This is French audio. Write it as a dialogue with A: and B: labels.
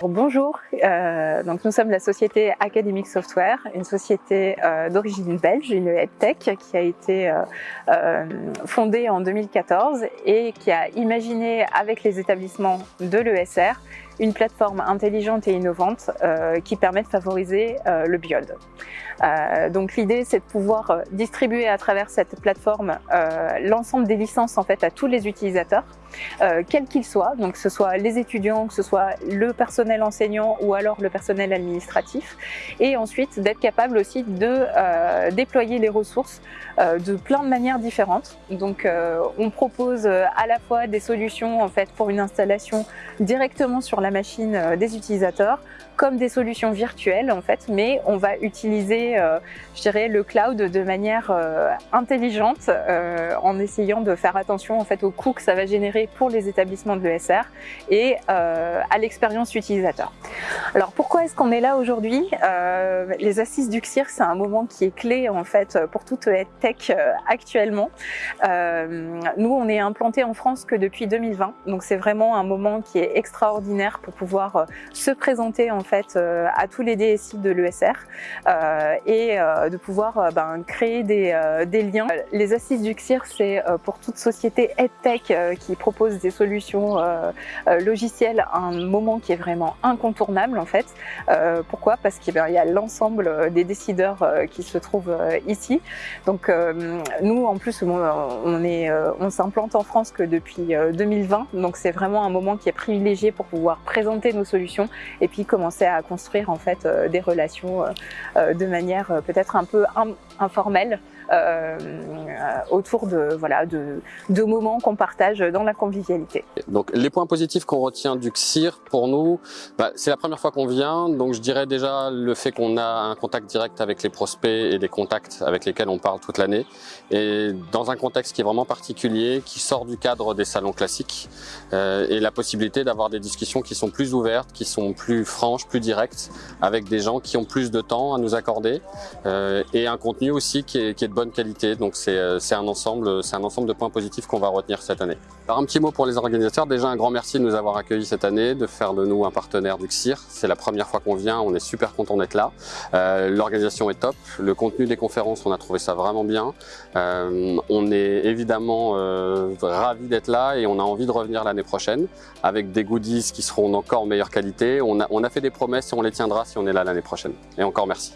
A: Bonjour, euh, donc nous sommes la société Academic Software, une société euh, d'origine belge, une EdTech qui a été euh, fondée en 2014 et qui a imaginé avec les établissements de l'ESR une plateforme intelligente et innovante euh, qui permet de favoriser euh, le biode. Euh, donc l'idée c'est de pouvoir distribuer à travers cette plateforme l'ensemble des licences en fait à tous les utilisateurs, quels qu'ils soient, donc que ce soit les étudiants, que ce soit le personnel enseignant ou alors le personnel administratif, et ensuite d'être capable aussi de déployer les ressources de plein de manières différentes. Donc on propose à la fois des solutions en fait pour une installation directement sur la machine euh, des utilisateurs comme des solutions virtuelles en fait, mais on va utiliser, euh, je dirais, le cloud de manière euh, intelligente en essayant de faire attention en fait aux coûts que ça va générer pour les établissements de l'ESR et à l'expérience utilisateur. Alors pourquoi est-ce qu'on est là aujourd'hui? Les assises du CIR, c'est un moment qui est clé en fait pour toute tech actuellement. nous, on est implanté en France que depuis 2020, donc c'est vraiment un moment qui est extraordinaire pour pouvoir euh, se présenter en euh, à tous les DSI de l'ESR euh, et de pouvoir ben, créer des, liens. Les assises du CIR, c'est pour toute société EdTech qui propose des solutions logicielles un moment qui est vraiment incontournable en fait. Pourquoi? Parce qu'il y a l'ensemble des décideurs qui se trouvent ici. Donc nous en plus on s'implante en France que depuis 2020 donc c'est vraiment un moment qui est privilégié pour pouvoir présenter nos solutions et puis commencer à construire en fait euh, des relations euh, euh, de manière peut-être un peu informelle autour de, voilà, de, moments qu'on partage dans la convivialité.
B: Donc les points positifs qu'on retient du CIR pour nous, bah, c'est la première fois qu'on vient, donc je dirais déjà le fait qu'on a un contact direct avec les prospects et des contacts avec lesquels on parle toute l'année, et dans un contexte qui est vraiment particulier, qui sort du cadre des salons classiques, et la possibilité d'avoir des discussions qui sont plus ouvertes, qui sont plus franches, plus directes, avec des gens qui ont plus de temps à nous accorder, euh, et un contenu aussi qui est, qui est de bonne qualité. Donc euh, c'est un ensemble, un ensemble de points positifs qu'on va retenir cette année. Alors un petit mot pour les organisateurs. Déjà un grand merci de nous avoir accueillis cette année, de faire de nous un partenaire du CIR. C'est la première fois qu'on vient, on est super content d'être là. Euh, L'organisation est top, le contenu des conférences, on a trouvé ça vraiment bien. Euh, on est évidemment euh, ravis d'être là et on a envie de revenir l'année prochaine avec des goodies qui seront encore meilleure qualité. On a, on a fait des promesses et on les tiendra si on est là l'année prochaine. Et encore merci.